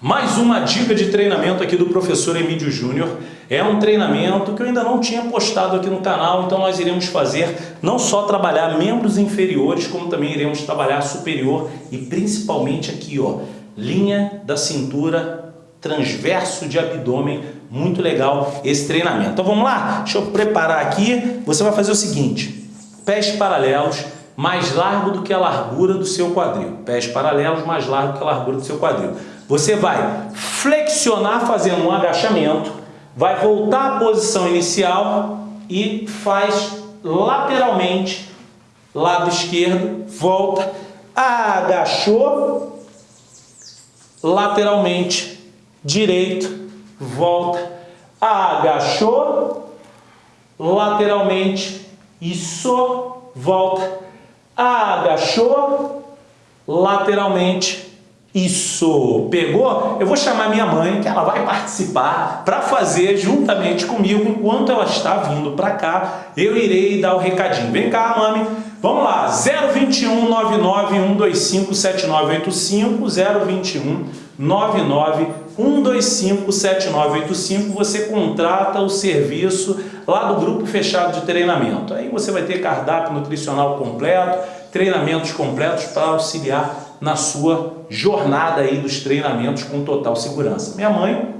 Mais uma dica de treinamento aqui do professor Emílio Júnior. É um treinamento que eu ainda não tinha postado aqui no canal, então nós iremos fazer não só trabalhar membros inferiores, como também iremos trabalhar superior e principalmente aqui, ó, linha da cintura, transverso de abdômen, muito legal esse treinamento. Então vamos lá? Deixa eu preparar aqui. Você vai fazer o seguinte, pés paralelos, mais largo do que a largura do seu quadril. Pés paralelos, mais largo que a largura do seu quadril. Você vai flexionar fazendo um agachamento, vai voltar à posição inicial e faz lateralmente, lado esquerdo, volta, agachou, lateralmente, direito, volta, agachou, lateralmente, isso, volta, agachou, lateralmente, isso, pegou? Eu vou chamar minha mãe, que ela vai participar para fazer juntamente comigo, enquanto ela está vindo para cá, eu irei dar o recadinho. Vem cá, mami. Vamos lá, 021 99 125 7985, 021 99 125 7985, você contrata o serviço lá do grupo fechado de treinamento. Aí você vai ter cardápio nutricional completo, treinamentos completos para auxiliar na sua jornada aí dos treinamentos com total segurança. Minha mãe...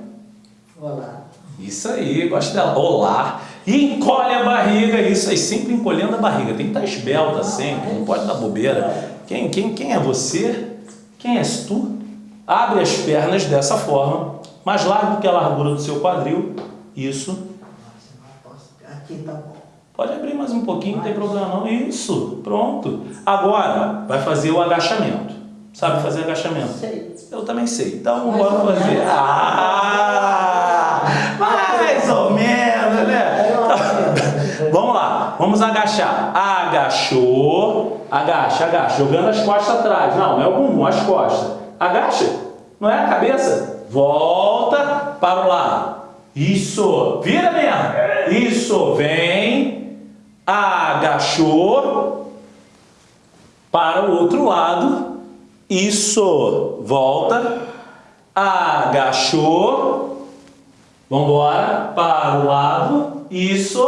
Olá. Isso aí, gosto dela. Olá. E encolhe a barriga, isso aí, sempre encolhendo a barriga. Tem que estar esbelta sempre, não pode dar bobeira. Quem, quem, quem é você? Quem és tu? Abre as pernas dessa forma, mais largo do que a largura do seu quadril. Isso. Aqui tá bom. Pode abrir mais um pouquinho, não tem problema não. Isso, pronto. Agora, vai fazer o agachamento. Sabe fazer agachamento? Sei. Eu também sei. Então, bora fazer. Ah! Mais ou menos, né? Vamos lá. Vamos agachar. Agachou. Agacha, agacha. Jogando as costas atrás. Não, não é o bumbum, as costas. Agacha. Não é a cabeça. Volta para o lado. Isso. Vira mesmo. Isso. Vem. Agachou. Para o outro lado. Isso, volta, agachou, vamos embora, para o lado, isso,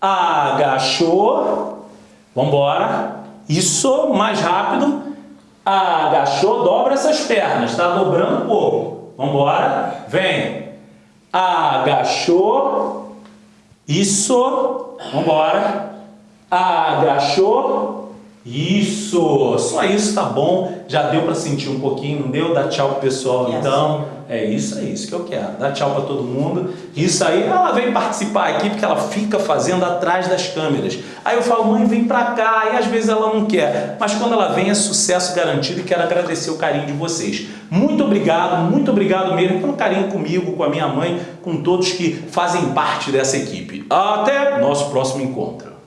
agachou, vamos embora, isso, mais rápido, agachou, dobra essas pernas, está dobrando um pouco, vamos embora, vem, agachou, isso, vamos embora, agachou, isso, só isso tá bom, já deu para sentir um pouquinho, não deu? Dá tchau pro pessoal então. É isso, é isso que eu quero. Dá tchau para todo mundo. Isso aí, ela vem participar aqui porque ela fica fazendo atrás das câmeras. Aí eu falo, mãe, vem para cá. E às vezes ela não quer. Mas quando ela vem é sucesso garantido e quero agradecer o carinho de vocês. Muito obrigado, muito obrigado mesmo pelo carinho comigo, com a minha mãe, com todos que fazem parte dessa equipe. Até nosso próximo encontro.